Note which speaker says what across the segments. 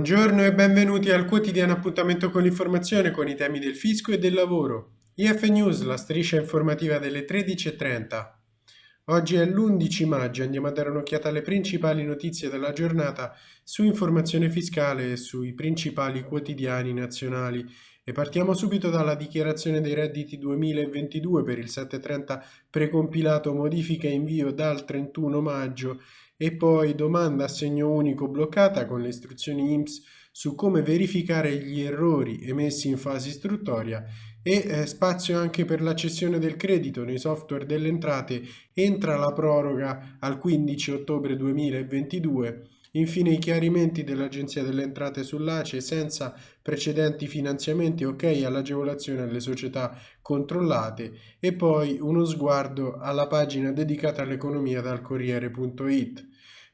Speaker 1: Buongiorno e benvenuti al quotidiano appuntamento con l'informazione con i temi del fisco e del lavoro. IF News, la striscia informativa delle 13.30. Oggi è l'11 maggio, andiamo a dare un'occhiata alle principali notizie della giornata su informazione fiscale e sui principali quotidiani nazionali. E partiamo subito dalla dichiarazione dei redditi 2022 per il 730 precompilato modifica e invio dal 31 maggio e poi domanda a segno unico bloccata con le istruzioni IMSS su come verificare gli errori emessi in fase istruttoria e eh, spazio anche per la cessione del credito nei software delle entrate. Entra la proroga al 15 ottobre 2022 Infine i chiarimenti dell'Agenzia delle Entrate sull'ACE senza precedenti finanziamenti ok all'agevolazione alle società controllate. E poi uno sguardo alla pagina dedicata all'economia dal Corriere.it.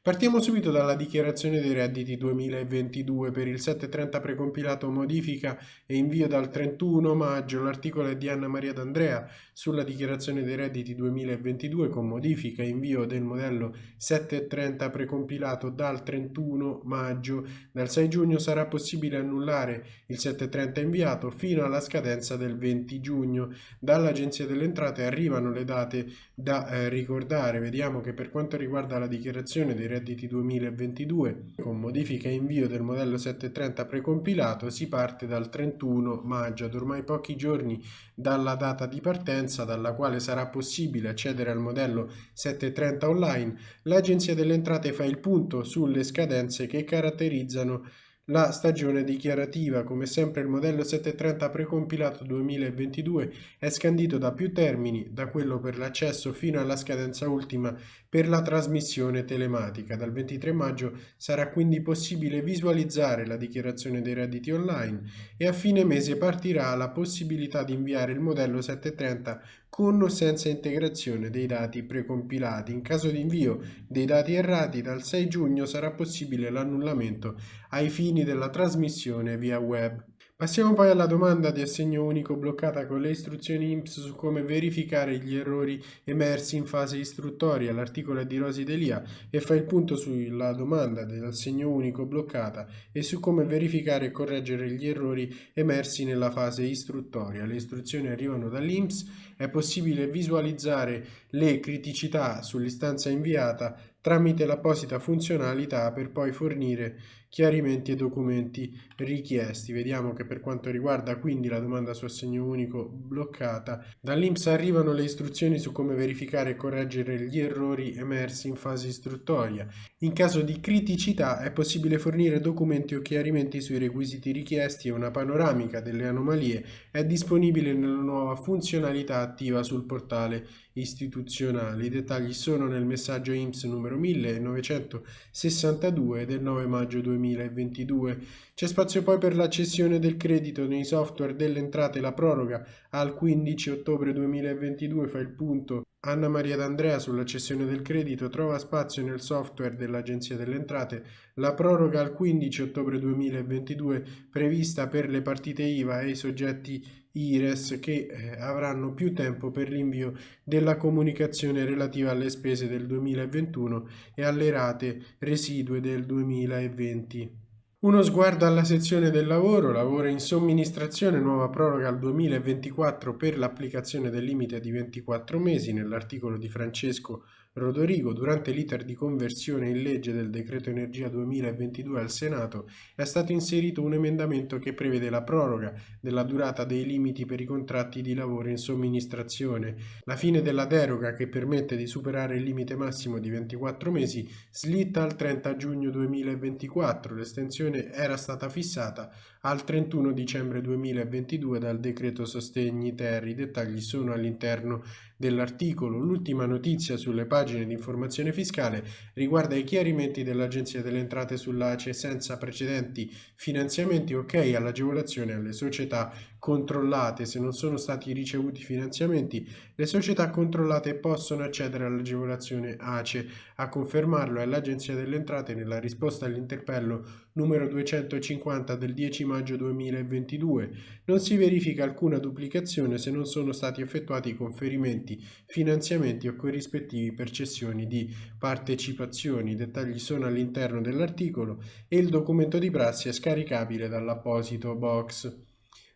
Speaker 1: Partiamo subito dalla dichiarazione dei redditi 2022 per il 730 precompilato modifica e invio dal 31 maggio l'articolo è di Anna Maria D'Andrea sulla dichiarazione dei redditi 2022 con modifica e invio del modello 730 precompilato dal 31 maggio. Dal 6 giugno sarà possibile annullare il 730 inviato fino alla scadenza del 20 giugno. Dall'Agenzia delle Entrate arrivano le date da eh, ricordare. Vediamo che per quanto riguarda la dichiarazione dei redditi redditi 2022. Con modifica e invio del modello 730 precompilato si parte dal 31 maggio, ad ormai pochi giorni dalla data di partenza dalla quale sarà possibile accedere al modello 730 online, l'Agenzia delle Entrate fa il punto sulle scadenze che caratterizzano la stagione dichiarativa, come sempre il modello 730 precompilato 2022 è scandito da più termini, da quello per l'accesso fino alla scadenza ultima per la trasmissione telematica. Dal 23 maggio sarà quindi possibile visualizzare la dichiarazione dei redditi online e a fine mese partirà la possibilità di inviare il modello 730 con o senza integrazione dei dati precompilati. In caso di invio dei dati errati dal 6 giugno sarà possibile l'annullamento ai fini della trasmissione via web. Passiamo poi alla domanda di assegno unico bloccata con le istruzioni IMSS su come verificare gli errori emersi in fase istruttoria. L'articolo è di Rosi Delia e fa il punto sulla domanda dell'assegno unico bloccata e su come verificare e correggere gli errori emersi nella fase istruttoria. Le istruzioni arrivano dall'IMSS, è possibile visualizzare le criticità sull'istanza inviata tramite l'apposita funzionalità per poi fornire chiarimenti e documenti richiesti. Vediamo che per quanto riguarda quindi la domanda su assegno unico bloccata, dall'INPS arrivano le istruzioni su come verificare e correggere gli errori emersi in fase istruttoria. In caso di criticità è possibile fornire documenti o chiarimenti sui requisiti richiesti e una panoramica delle anomalie è disponibile nella nuova funzionalità attiva sul portale istituzionale. I dettagli sono nel messaggio IMSS numero 1962 del 9 maggio 2022. C'è spazio poi per la cessione del credito nei software delle entrate la proroga. Al 15 ottobre 2022 fa il punto Anna Maria D'Andrea sulla cessione del credito. Trova spazio nel software dell'Agenzia delle Entrate. La proroga al 15 ottobre 2022 prevista per le partite IVA e i soggetti IRES che eh, avranno più tempo per l'invio della comunicazione relativa alle spese del 2021 e alle rate residue del 2020. Uno sguardo alla sezione del lavoro, lavoro in somministrazione, nuova proroga al 2024 per l'applicazione del limite di 24 mesi nell'articolo di Francesco Rodorigo, durante l'iter di conversione in legge del decreto energia 2022 al Senato, è stato inserito un emendamento che prevede la proroga della durata dei limiti per i contratti di lavoro in somministrazione. La fine della deroga che permette di superare il limite massimo di 24 mesi slitta al 30 giugno 2024. L'estensione era stata fissata al 31 dicembre 2022 dal decreto sostegni ter. I dettagli sono all'interno dell'articolo. L'ultima notizia sulle pagine di informazione fiscale riguarda i chiarimenti dell'Agenzia delle Entrate sull'ACE senza precedenti finanziamenti ok all'agevolazione alle società controllate, se non sono stati ricevuti finanziamenti, le società controllate possono accedere all'agevolazione ACE. A confermarlo è l'Agenzia delle Entrate nella risposta all'interpello numero 250 del 10 maggio 2022. Non si verifica alcuna duplicazione se non sono stati effettuati conferimenti, finanziamenti o corrispettivi per cessioni di partecipazioni. I dettagli sono all'interno dell'articolo e il documento di prassi è scaricabile dall'apposito box.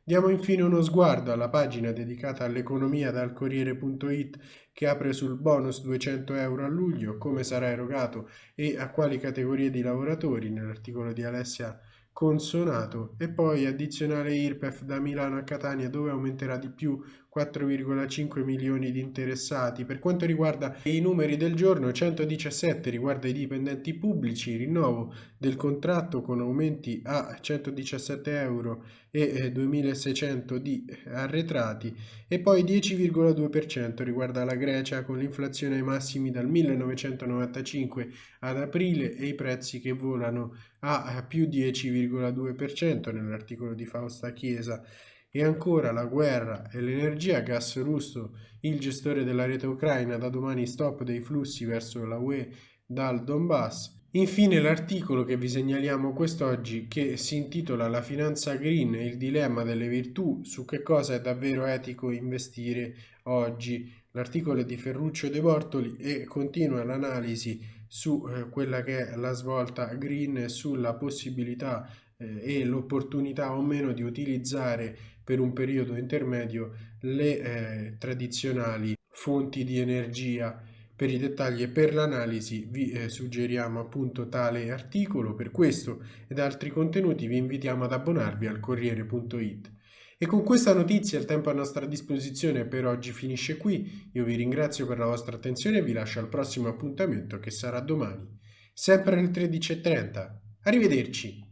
Speaker 1: Diamo infine uno sguardo alla pagina dedicata all'economia dal Corriere.it che apre sul bonus 200 euro a luglio, come sarà erogato e a quali categorie di lavoratori nell'articolo di Alessia Consonato. E poi addizionale IRPEF da Milano a Catania dove aumenterà di più 4,5 milioni di interessati. Per quanto riguarda i numeri del giorno, 117 riguarda i dipendenti pubblici, rinnovo del contratto con aumenti a 117 euro e 2600 eh, di arretrati e poi 10,2% riguarda la Grecia con l'inflazione ai massimi dal 1995 ad aprile e i prezzi che volano a più 10,2% nell'articolo di Fausta Chiesa e ancora la guerra e l'energia, gas russo, il gestore della rete ucraina, da domani stop dei flussi verso la UE dal Donbass. Infine l'articolo che vi segnaliamo quest'oggi che si intitola La finanza green e il dilemma delle virtù su che cosa è davvero etico investire oggi. L'articolo è di Ferruccio De Bortoli e continua l'analisi su eh, quella che è la svolta green e sulla possibilità eh, e l'opportunità o meno di utilizzare per un periodo intermedio le eh, tradizionali fonti di energia. Per i dettagli e per l'analisi vi eh, suggeriamo appunto tale articolo, per questo ed altri contenuti vi invitiamo ad abbonarvi al Corriere.it. E con questa notizia il tempo a nostra disposizione per oggi finisce qui, io vi ringrazio per la vostra attenzione e vi lascio al prossimo appuntamento che sarà domani, sempre alle 13.30. Arrivederci!